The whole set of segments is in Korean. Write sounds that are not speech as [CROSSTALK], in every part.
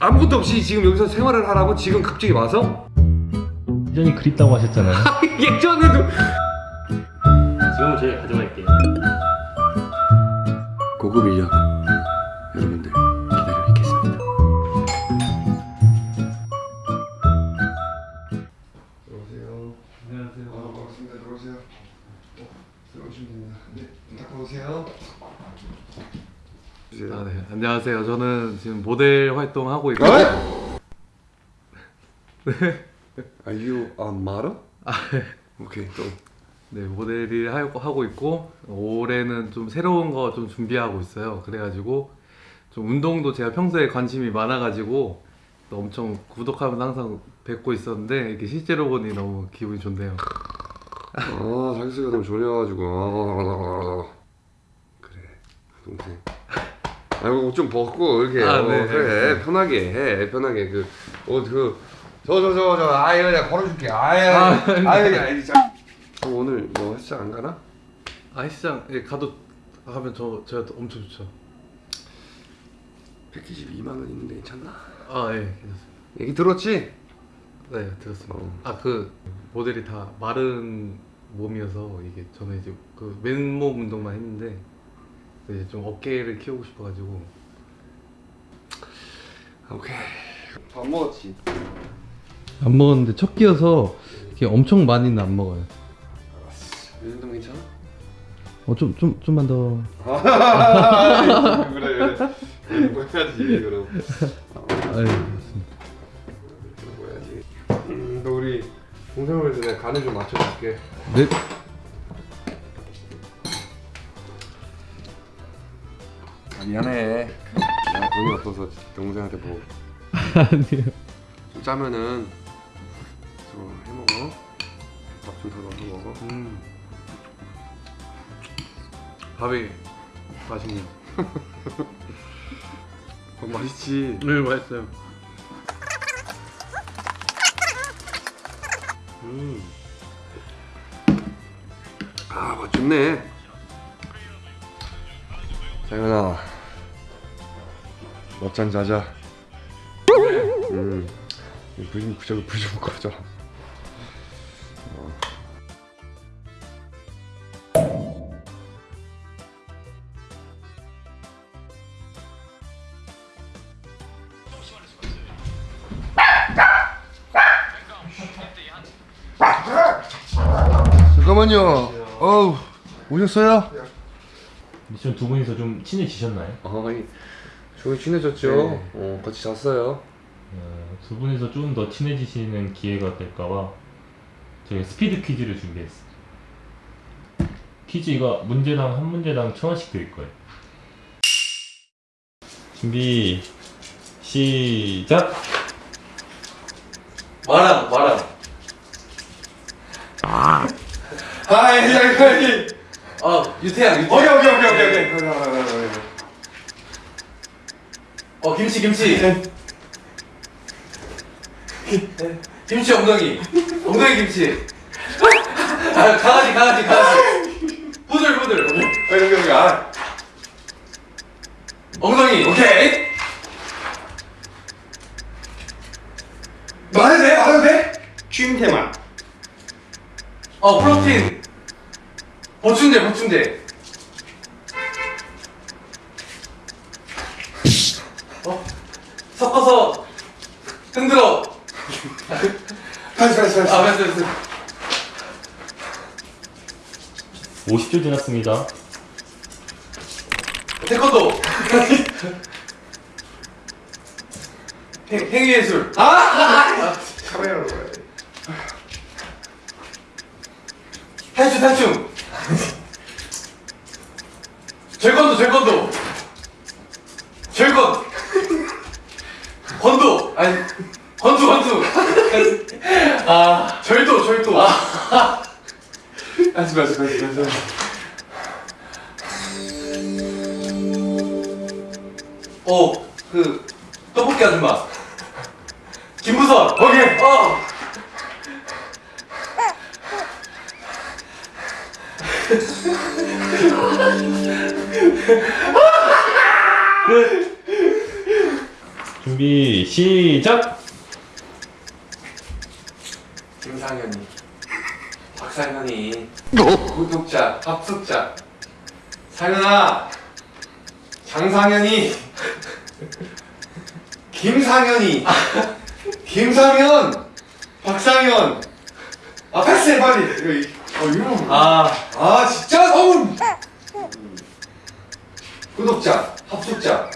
아무것도 없이 지금 여기서 생활을 하라고 지금 갑자기 와서 예전이 그립다고 하셨잖아요. [LAUGHS] 예전에도 지금은 저희가 가져갈게요. 고급 인력 아, 네. 안녕하세요. 저는 지금 모델 활동하고 있고 어? [LAUGHS] Are you a model? 아, 네. 오케이 또 네, 모델을 하고, 있고 올해는 좀 새로운 거 좀 준비하고 있어요. 그래가지고 좀 운동도 제가 평소에 관심이 많아가지고 또 엄청 구독하면 항상 뵙고 있었는데 이렇게 실제로 보니 너무 기분이 좋네요. 아 자기 소리가 너무 졸려가지고 아, 그래 동생 아이고 옷좀 벗고 이렇게 아, 어, 네. 그래 편하게 해 편하게 그옷그저 저 저 저 아유 내가 걸어줄게 아유 아, 아유 아유 자 어, 오늘 뭐 헬스장 안 가나? 아, 헬스장 예, 가도 가면 저 제가 또 엄청 좋죠. 패키지 2만 원 있는데 괜찮나? 아, 예, 괜찮습니다. 얘기 들었지? 네, 들었습니다. 어. 아, 그 모델이 다 마른 몸이어서 이게 저는 이제 그 맨몸 운동만 했는데 이제 좀 어깨를 키우고 싶어가지고 오케이 밥 먹었지? 안 먹었는데 첫 끼여서 이렇게 엄청 많이는 안 먹어요. 이 정도면 괜찮아? 어, 좀, 좀, 좀만 더. 그래 그래 뭐 해야지 그럼 아유. 먹어야지 음, 너 우리 내가 간을 좀 맞춰줄게 네. 미안해 내가 돈이 없어서 동생한테 뭐 아니요. 좀 짜면은 좀 해먹어 밥좀더 넣어서 먹어 음. 밥이 맛있네요. 밥 [LAUGHS] 맛있지? 네, 맛있어요. 음. 아 맛좋네 장현아 먹잔 자자 음 불좀 저기 불좀 꺼져 어. 잠깐만요 어우 오셨어요? 미션 두 분이서 좀 친해지셨나요? 어 이 저희 친해졌죠 네. 어 같이 잤어요 어, 두 분이서 좀더 친해지시는 기회가 될까봐 저희가 스피드 퀴즈를 준비했어요. 퀴즈가 문제당 한 문제당 천 원씩 드릴 거예요. 준비 시작. 마랑, 마랑. 아이 잠깐만 아, 유태양, 오케이 오케이 오케이 오케이 어, 김치, 김치. 김치 엉덩이. 엉덩이 김치. 아, 강아지, 강아지, 강아지. 부들, 부들. 오케이 오케이 아 엉덩이. 오케이 말해도 돼? 말해도 돼? 쉼테만 어, 프로틴. 보충제, 보충제. 섞어서 흔들어. 다시 다시 다시 아, 맞어, 맞어. 50초 지났습니다. 태권도. 행, 행위예술. 카메라로 가야 돼 탈춤, 탈춤. 절건도, 절건도. 절건. 건도. 아니, 건두, 건두. 아, 절도, 절도. 다시 다시 다시 다시 어, 그, 떡볶이 아줌마. 김부선. 오케이 어. [LAUGHS] 준비 시작. 김상현이. 박상현이. 구독자 합숙자. 상현아! 장상현이. 김상현이. 김상현! 박상현! 아 패스해 빨리! 어 이거 아. 아 진짜 서운! 구독자 합숙자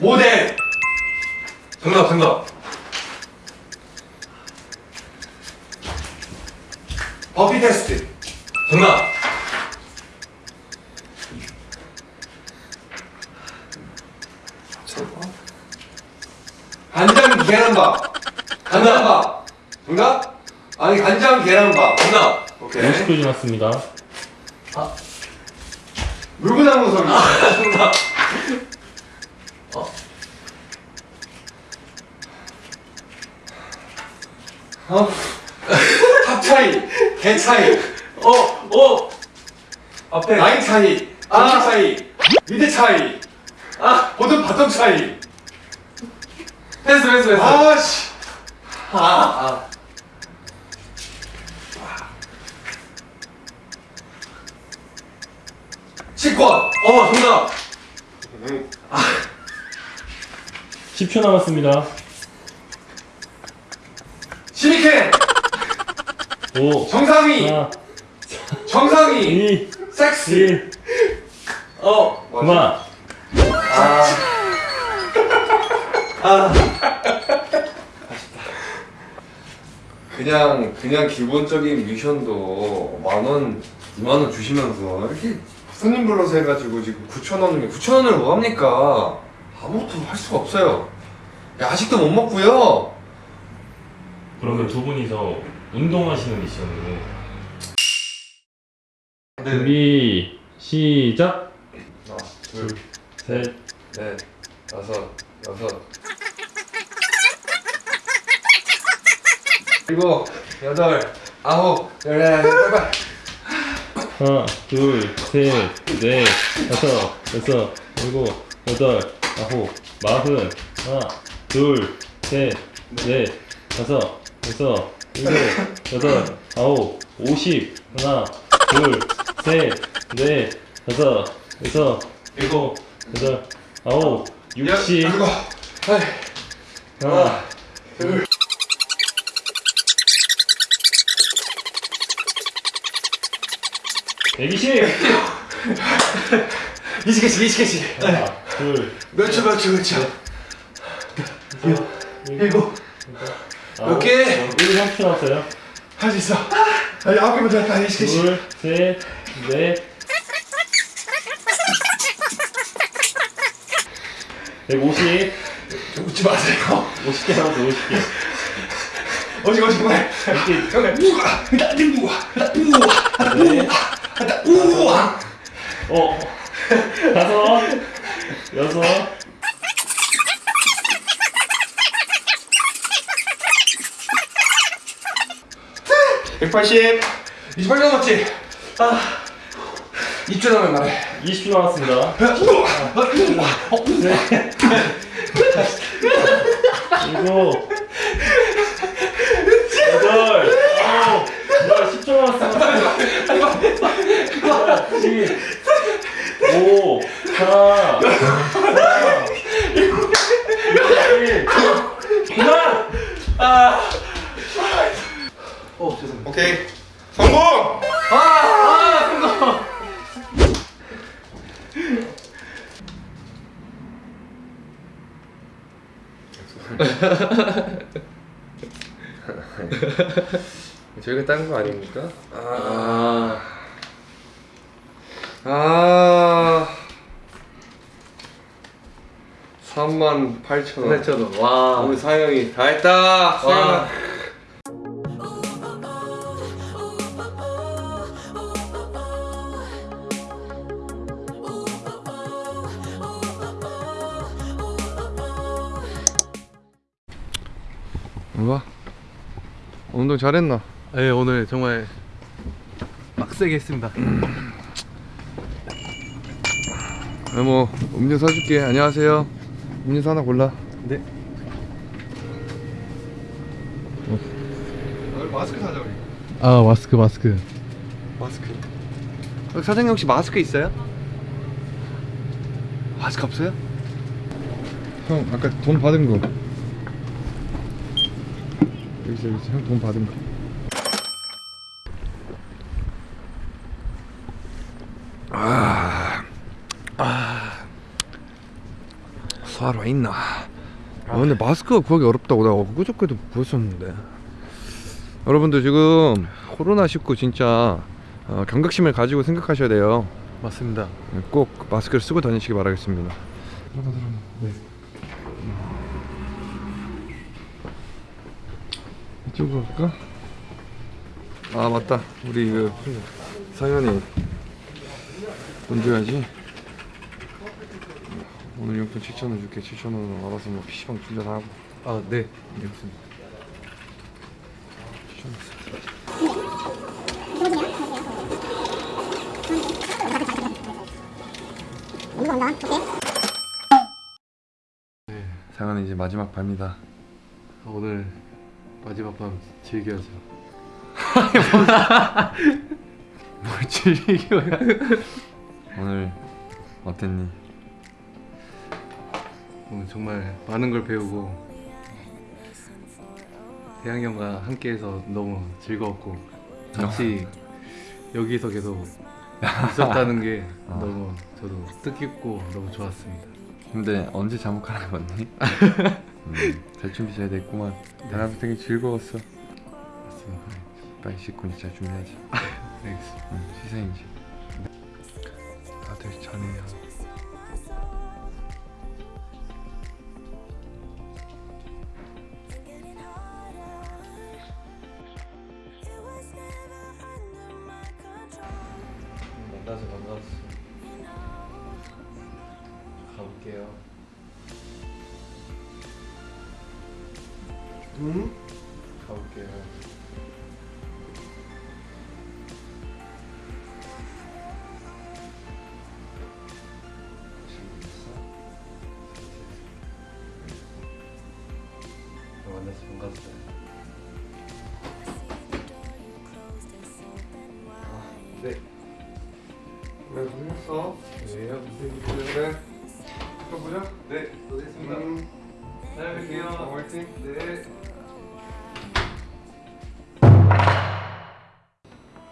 모델! 정답 정답 버피 테스트. 정답 간장 계란밥. 간장밥. 정답? 아니 간장 계란밥. 정답 오케이. 50초 지났습니다. 물구나무 소리 정답 어? [LAUGHS] 탑 차이 개 차이. 어 어. 앞에 라인 차이 아. 아 차이 미드 차이 아. 보통 바텀 차이. 패스 패스 패스 아씨. 아. 치권. 어 정답 10초 남았습니다. 시미켄 5, 정상위! 4, 정상위! 2, 섹스! 1. 어. 그만. 그냥 그냥 기본적인 미션도 만원, 2만 원 주시면서 이렇게 손님 불러서 해가지고 지금 9천 원이면 9천 원을 뭐 합니까? 아무것도 할 수가 없어요. 야식도 못 먹고요. 그러면 두 분이서 운동하시는 미션으로 네. 준비 시작. 하나, 둘, 셋, 넷, 다섯, 여섯, 일곱, 여덟, 아홉, 열, 빨빨. 하나, 둘, 셋, 넷, 다섯, 여섯, 일곱, 여덟, 아홉, 마흔. 하나, 둘, 셋, 넷, 다섯, 여섯, 일곱, 여덟, 아홉, 오십. 하나, 둘, 셋, 넷, 다섯, 여섯, 일곱, 여덟, 아홉, 육십. 하나, 둘. 백이십. [LAUGHS] 이십 개씩, 이십 개씩. 하나, 둘, 몇 초, 몇 초, 몇 초. 일곱, 아홉, 개? 1, 3초 남았어요. 할 수 있어. 아니, 아홉 개만 더 했다, 이십 개씩. 둘, 셋, 넷. 150, 웃지 마세요. 50개 남았어, 50개. 어식, 어식, 그만. 이렇게 우와, 나 우와, 나 우와, 네. 나 우와. 어, 다섯, 여섯. 백팔십. 28개 남았지? 아 2주 남으면 말해 20주 남았습니다. 네. 일곱 8 9 10초 남았습니다. 9 오케이. 성공! 아, 아, 저희가 딴 거 아닙니까? 3만 8천 원. 8,000원 와 오늘 사영이 다 했다. 뭐야? 운동 잘했나? 네 오늘 정말 빡세게 했습니다 뭐 음료 사줄게. 안녕하세요. 문서 하나 골라. 네. 마스크 사자 우리. 아 마스크 마스크. 마스크. 여기 사장님 혹시 마스크 있어요? 마스크 없어요? 형 아까 돈 받은 거. 여기 있어 여기 있어. 형돈 받은 거. 수하러 와 있나? 아 근데 마스크가 구하기 어렵다고 내가 엊그저께도 보였었는데. 여러분들 지금 코로나 19 진짜 어, 경각심을 가지고 생각하셔야 돼요. 맞습니다. 꼭 마스크를 쓰고 다니시기 바라겠습니다. 네. 이쪽으로 갈까? 아 맞다. 우리 그 상현이 돈 줘야지. 오늘 용돈 7천 원 줄게. 7천 원 알아서 뭐 PC방 충전 하고. 아 네. 7천 원. 상현이 이제 마지막 밤이다. 오늘 마지막 밤 즐겨야죠. [LAUGHS] 뭘 즐겨요? 오늘 어땠니? 오늘 정말 많은 걸 배우고 태양이 형과 함께해서 너무 즐거웠고 같이 여기서 계속 있었다는 게 [LAUGHS] 어. 너무 저도 뜻깊고 너무 좋았습니다. 근데 언제 잠옷 갈아입었니? [LAUGHS] 음, 잘 준비 잘 됐구만. 나랑 되게 즐거웠어. 맞습니다. 빨리 씻고 이제 잘 준비하자. [LAUGHS] 알겠습니다. 응, 시생이지. 다들 자네요. 만나서 반가웠어. 가볼게요. 응? 가볼게요. 만나서 반갑어요. 네. 그래 고생했어. 네. 그래. 또 보자. 네, 고생했습니다. 음. 잘 뵐게요. 어, 화이팅. 네.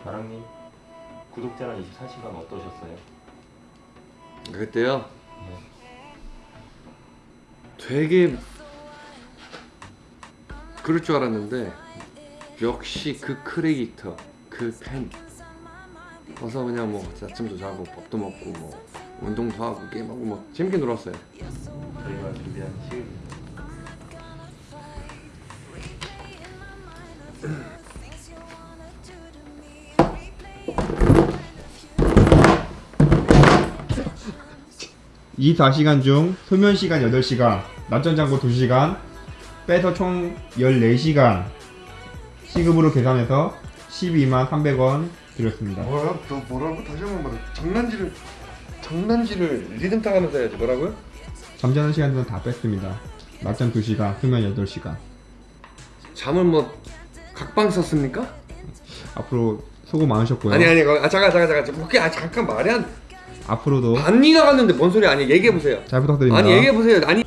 나랑님 구독자란 24시간 어떠셨어요? 그때요. 되게 그럴 줄 알았는데 역시 그 크리에이터 그 팬. 와서 그냥 뭐 아침도 자고 밥도 먹고 뭐 운동도 하고 게임하고 뭐 재밌게 놀았어요. 저희가 준비한 시급 이 4시간 중 수면 시간 8시간, 낮잠 자고 2시간, 빼서 총 14시간 시급으로 계산해서 12만 300원 드렸습니다. 뭐야? 너 뭐라고? 다시 한번 말해. 장난질을 장난질을 리듬 타가면서 해야지. 뭐라고요? 잠자는 시간들은 다 뺐습니다. 낮잠 2시간, 수면 8시간. 잠을 뭐 각방 썼습니까? 앞으로 수고 많으셨고요. 아니 아니 아 잠깐 잠깐 잠깐 그게 아 잠깐 말이 안 앞으로도 반이 나갔는데 뭔 소리 아니 얘기해 보세요. 잘 부탁드립니다. 아니 얘기해 보세요. 아니